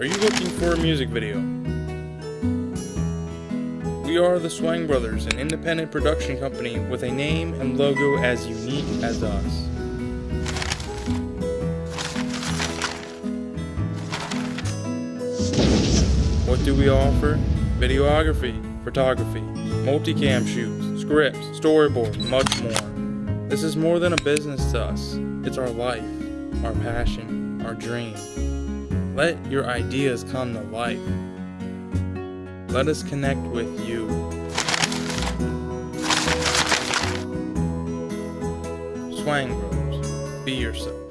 Are you looking for a music video? We are the Swang Brothers, an independent production company with a name and logo as unique as us. What do we offer? Videography, photography, multicam shoots, scripts, storyboard, and much more. This is more than a business to us. It's our life, our passion, our dream. Let your ideas come to life. Let us connect with you. Swang Bros. Be yourself.